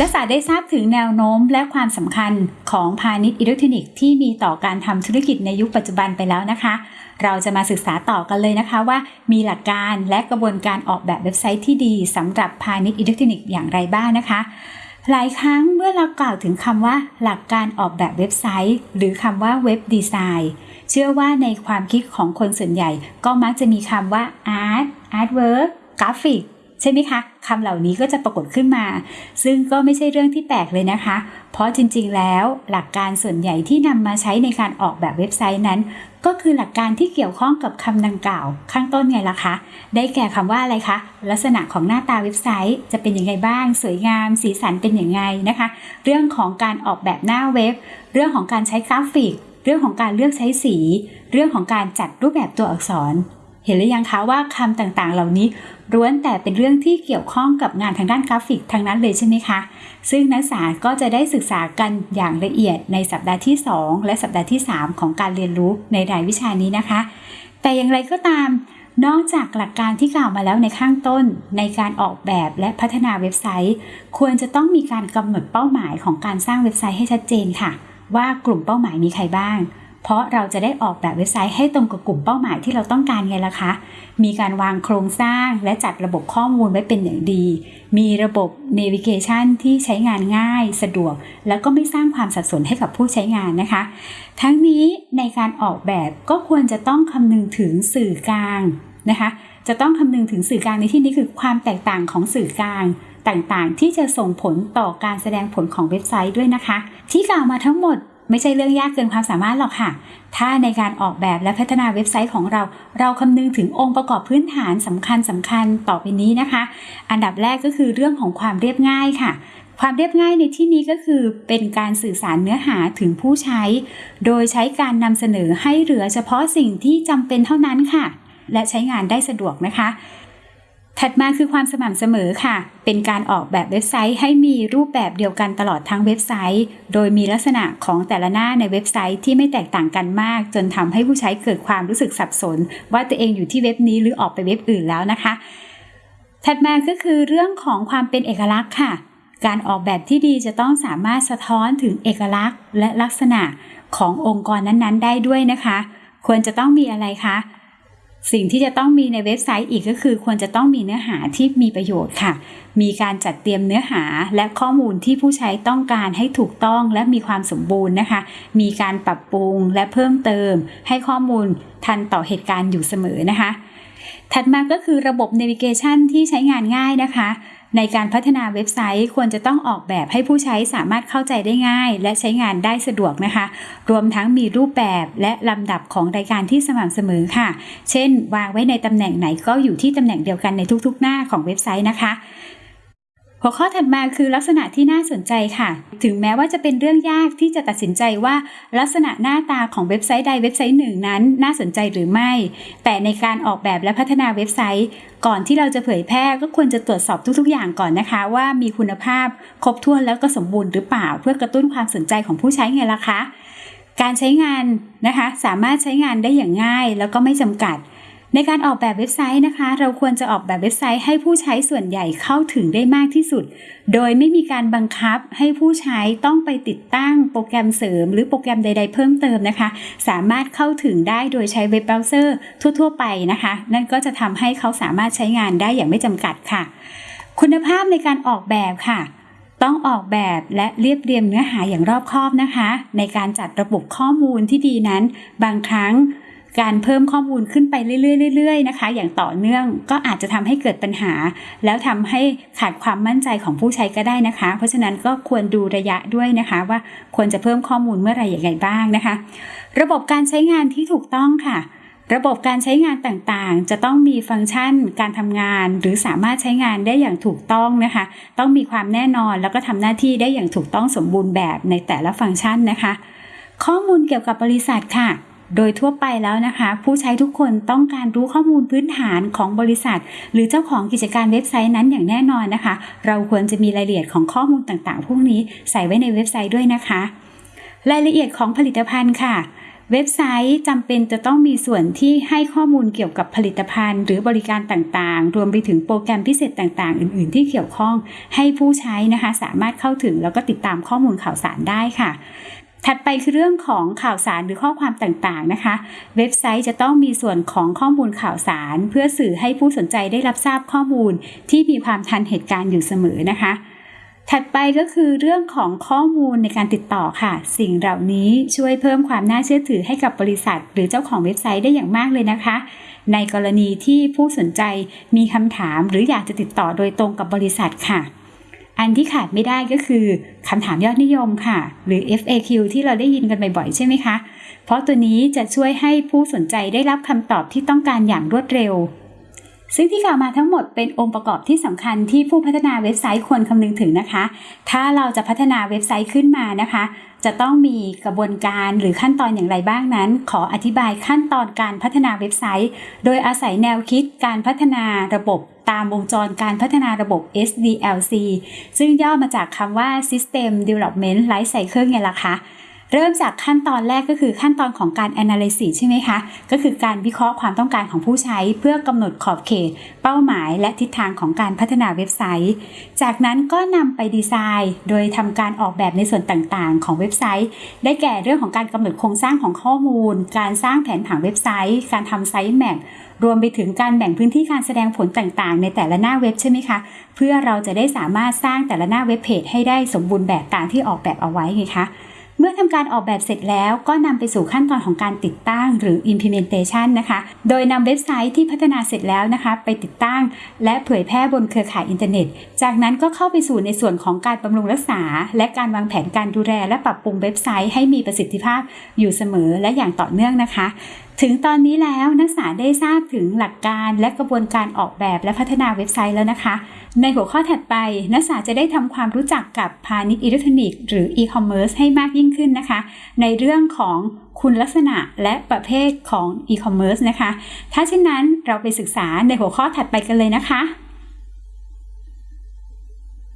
นักศึกษาได้ทราบถึงแนวโน้มและความสำคัญของพาณิชย์อิเล็กทรอนิกส์ที่มีต่อการทำธุรกิจในยุคปัจจุบันไปแล้วนะคะ เราจะมาศึกษาต่อกันเลยนะคะว่ามีหลักการและกระบวนการออกแบบเว็บไซต์ที่ดีสำหรับพาณิชย์อิเล็กทรอนิกส์อย่างไรบ้างนะคะ หลายครั้งเมื่อเรากล่าวถึงคำว่า หลักการออกแบบเว็บไซต์ หรือคำว่า web design เชื่อว่าในความคิดของคนส่วนใหญ่ ก็มักจะมีคำว่า art artwork graphic ใช่ไหมคะคำเหล่านี้ก็จะปรากฏขึ้นมา ซึ่งก็ไม่ใช่เรื่องที่แปลกเลยนะคะ เพราะจริงๆ แล้วหลักการส่วนใหญ่ที่นำมาใช้ในการออกแบบเว็บไซต์นั้น ก็คือหลักการที่เกี่ยวข้องกับคำดังกล่าว ข้างต้นไงล่ะคะ ได้แก่คำว่าอะไรคะ ลักษณะของหน้าตาเว็บไซต์จะเป็นยังไงบ้าง สวยงาม สีสันเป็นอย่างไงนะคะ เรื่องของการออกแบบหน้าเว็บ เรื่องของการใช้กราฟิก เรื่องของการเลือกใช้สี เรื่องของการจัดรูปแบบตัวอักษรเห็นหรือยังคะว่าคำต่างๆ เหล่านี้ ล้วนแต่เป็นเรื่องที่เกี่ยวข้องกับงานทางด้านกราฟิกทางนั้นเลยใช่ไหมคะ ซึ่งนักศึกษาก็จะได้ศึกษากันอย่างละเอียดในสัปดาห์ที่ 2 และสัปดาห์ที่ 3 ของการเรียนรู้ในรายวิชานี้นะคะ แต่อย่างไรก็ตาม นอกจากหลักการที่กล่าวมาแล้วในข้างต้น ในการออกแบบและพัฒนาเว็บไซต์ ควรจะต้องมีการกำหนดเป้าหมายของการสร้างเว็บไซต์ให้ชัดเจนค่ะ ว่ากลุ่มเป้าหมายมีใครบ้าง เพราะเราจะได้ออกแบบเว็บไซต์ให้ตรงกับกลุ่มเป้าหมายที่เราต้องการไงล่ะคะ มีการวางโครงสร้างและจัดระบบข้อมูลไว้เป็นอย่างดี มีระบบ navigation ที่ใช้งานง่าย สะดวก แล้วก็ไม่สร้างความสับสนให้กับผู้ใช้งานนะคะ ทั้งนี้ในการออกแบบก็ควรจะต้องคำนึงถึงสื่อกลางนะคะ จะต้องคำนึงถึงสื่อกลางในที่นี้คือความแตกต่างของสื่อกลางต่างๆ ที่จะส่งผลต่อการแสดงผลของเว็บไซต์ด้วยนะคะ ที่กล่าวมาทั้งหมด ไม่ใช่เรื่องยากเกินความสามารถหรอกค่ะ ถ้าในการออกแบบและพัฒนาเว็บไซต์ของเรา เราคำนึงถึงองค์ประกอบพื้นฐานสำคัญสำคัญต่อไปนี้นะคะ อันดับแรกก็คือเรื่องของความเรียบง่ายค่ะ ความเรียบง่ายในที่นี้ก็คือเป็นการสื่อสารเนื้อหาถึงผู้ใช้ โดยใช้การนำเสนอให้เหลือเฉพาะสิ่งที่จำเป็นเท่านั้นค่ะ และใช้งานได้สะดวกนะคะ ถัดมาคือความสม่ำเสมอค่ะ เป็นการออกแบบเว็บไซต์ให้มีรูปแบบเดียวกันตลอดทั้งเว็บไซต์ โดยมีลักษณะของแต่ละหน้าในเว็บไซต์ที่ไม่แตกต่างกันมาก จนทำให้ผู้ใช้เกิดความรู้สึกสับสน ว่าตัวเองอยู่ที่เว็บนี้หรือออกไปเว็บอื่นแล้วนะคะ ถัดมาก็คือเรื่องของความเป็นเอกลักษณ์ค่ะ การออกแบบที่ดีจะต้องสามารถสะท้อนถึงเอกลักษณ์ และลักษณะขององค์กรนั้นๆ ได้ด้วยนะคะ ควรจะต้องมีอะไรคะ สิ่งที่จะต้องมีในเว็บไซต์อีกก็คือ ควรจะต้องมีเนื้อหาที่มีประโยชน์ค่ะ มีการจัดเตรียมเนื้อหาและข้อมูลที่ผู้ใช้ต้องการให้ถูกต้องและมีความสมบูรณ์นะคะ มีการปรับปรุงและเพิ่มเติม ให้ข้อมูลทันต่อเหตุการณ์อยู่เสมอนะคะ ถัดมาก็คือระบบ navigation ที่ใช้งานง่ายนะคะ ในการพัฒนาเว็บไซต์ควรจะต้องออกแบบให้ผู้ใช้สามารถเข้าใจได้ง่าย และใช้งานได้สะดวกนะคะ รวมทั้งมีรูปแบบและลำดับของรายการที่สม่ำเสมอค่ะ เช่น วางไว้ในตำแหน่งไหนก็อยู่ที่ตำแหน่งเดียวกันในทุกๆ หน้าของเว็บไซต์นะคะ หัวข้อถัดมาคือลักษณะที่น่าสนใจค่ะ ถึงแม้ว่าจะเป็นเรื่องยากที่จะตัดสินใจว่าลักษณะหน้าตาของเว็บไซต์ใดเว็บไซต์หนึ่งนั้น น่าสนใจหรือไม่ แต่ในการออกแบบและพัฒนาเว็บไซต์ ก่อนที่เราจะเผยแพร่ก็ควรจะตรวจสอบทุกๆ อย่างก่อนนะคะ ว่ามีคุณภาพ ครบถ้วนแล้วก็สมบูรณ์หรือเปล่า เพื่อกระตุ้นความสนใจของผู้ใช้ไงล่ะคะ การใช้งานนะคะ สามารถใช้งานได้อย่างง่ายแล้วก็ไม่จำกัด ในการออกแบบเว็บไซต์นะคะ เราควรจะออกแบบเว็บไซต์ให้ผู้ใช้ส่วนใหญ่เข้าถึงได้มากที่สุด โดยไม่มีการบังคับให้ผู้ใช้ต้องไปติดตั้งโปรแกรมเสริม หรือโปรแกรมใด ๆ เพิ่มเติมนะคะ สามารถเข้าถึงได้โดยใช้เว็บเบราว์เซอร์ทั่ว ๆ ไปนะคะ นั่นก็จะทำให้เขาสามารถใช้งานได้อย่างไม่จำกัดค่ะ คุณภาพในการออกแบบค่ะต้องออกแบบและเรียบเรียงเนื้อหาอย่างรอบคอบนะคะ ในการจัดระบบข้อมูลที่ดีนั้น บางครั้ง การเพิ่มข้อมูลขึ้นไปเรื่อยๆๆนะคะ อย่างต่อเนื่องก็อาจจะทำให้เกิดปัญหา แล้วทำให้ขาดความมั่นใจของผู้ใช้ก็ได้นะคะ เพราะฉะนั้นก็ควรดูระยะด้วยนะคะว่าควรจะเพิ่มข้อมูลเมื่อไหร่อย่างไรบ้างนะคะ ระบบการใช้งานที่ถูกต้องค่ะระบบการใช้งานต่างๆ จะต้องมีฟังก์ชันการทำงาน หรือสามารถใช้งานได้อย่างถูกต้องนะคะ ต้องมีความแน่นอนแล้วก็ทำหน้าที่ได้อย่างถูกต้องสมบูรณ์แบบในแต่ละฟังก์ชันนะคะ ข้อมูลเกี่ยวกับบริษัทค่ะ โดยทั่วไปแล้วนะคะ ผู้ใช้ทุกคนต้องการรู้ข้อมูลพื้นฐานของบริษัท หรือเจ้าของกิจการเว็บไซต์นั้นอย่างแน่นอนนะคะ เราควรจะมีรายละเอียดของข้อมูลต่างๆ พวกนี้ใส่ไว้ในเว็บไซต์ด้วยนะคะ รายละเอียดของผลิตภัณฑ์ค่ะเว็บไซต์จำเป็นจะต้องมีส่วนที่ให้ข้อมูลเกี่ยวกับผลิตภัณฑ์ หรือบริการต่างๆ รวมไปถึงโปรแกรมพิเศษต่างๆ อื่นๆ ที่เกี่ยวข้อง ให้ผู้ใช้นะคะ สามารถเข้าถึงแล้วก็ติดตามข้อมูลข่าวสารได้ค่ะ ถัดไปคือเรื่องของข่าวสารหรือข้อความต่างๆนะคะ เว็บไซต์จะต้องมีส่วนของข้อมูลข่าวสาร เพื่อสื่อให้ผู้สนใจได้รับทราบข้อมูล ที่มีความทันเหตุการณ์อยู่เสมอนะคะถัดไปก็คือเรื่องของข้อมูลในการติดต่อค่ะ สิ่งเหล่านี้ช่วยเพิ่มความน่าเชื่อถือให้กับบริษัท หรือเจ้าของเว็บไซต์ได้อย่างมากเลยนะคะ ในกรณีที่ผู้สนใจมีคำถาม หรืออยากจะติดต่อโดยตรงกับบริษัทค่ะ อันที่ขาดไม่ได้ก็คือคำถามยอดนิยมค่ะ หรือ FAQ ที่เราได้ยินกันบ่อยๆ ใช่ไหมคะ เพราะตัวนี้จะช่วยให้ผู้สนใจได้รับคำตอบที่ต้องการอย่างรวดเร็ว ซึ่งที่กล่าวมาทั้งหมดเป็นองค์ประกอบที่สำคัญที่ผู้พัฒนาเว็บไซต์ควรคำนึงถึงนะคะ ถ้าเราจะพัฒนาเว็บไซต์ขึ้นมานะคะ จะต้องมีกระบวนการหรือขั้นตอนอย่างไรบ้างนั้น ขออธิบายขั้นตอนการพัฒนาเว็บไซต์ โดยอาศัยแนวคิดการพัฒนาระบบตามวงจรการพัฒนาระบบ SDLC ซึ่งย่อมาจากคำว่า System Development Life Cycle ไงล่ะคะ เริ่มจากขั้นตอนแรกก็คือขั้นตอนของการ analysis ใช่ไหมคะ ก็คือการวิเคราะห์ความต้องการของผู้ใช้ เพื่อกำหนดขอบเขต เป้าหมาย และทิศทางของการพัฒนาเว็บไซต์ จากนั้นก็นำไปดีไซน์ โดยทำการออกแบบในส่วนต่างๆ ของเว็บไซต์ ได้แก่เรื่องของการกำหนดโครงสร้างของข้อมูล การสร้างแผนผังเว็บไซต์ การทำไซต์แมปรวมไปถึงการแบ่งพื้นที่การแสดงผลต่างๆ ในแต่ละหน้าเว็บใช่ไหมคะ เพื่อเราจะได้สามารถสร้างแต่ละหน้าเว็บเพจให้ได้สมบูรณ์แบบตามที่ออกแบบเอาไว้ไงคะ เมื่อทำการออกแบบเสร็จแล้วก็นำไปสู่ขั้นตอนของการติดตั้งหรือ implementation นะคะ โดยนำเว็บไซต์ที่พัฒนาเสร็จแล้วนะคะ ไปติดตั้ง และเผยแพร่บนเครือข่ายอินเทอร์เน็ต จากนั้นก็เข้าไปสู่ในส่วนของการบำรุงรักษา และการวางแผนการดูแลและปรับปรุงเว็บไซต์ให้มีประสิทธิภาพอยู่เสมอและอย่างต่อเนื่องนะคะถึงตอนนี้แล้วนักศึกษาได้ทราบถึงหลักการและกระบวนการออกแบบและพัฒนาเว็บไซต์แล้วนะคะ ในหัวข้อถัดไปนักศึกษาจะได้ทำความรู้จักกับพาณิชย์อิเล็กทรอนิกส์หรืออีคอมเมิร์ซให้มากยิ่งขึ้นนะคะ ในเรื่องของคุณลักษณะและประเภทของอีคอมเมิร์ซนะคะ ถ้าเช่นนั้นเราไปศึกษาในหัวข้อถัดไปกันเลยนะคะ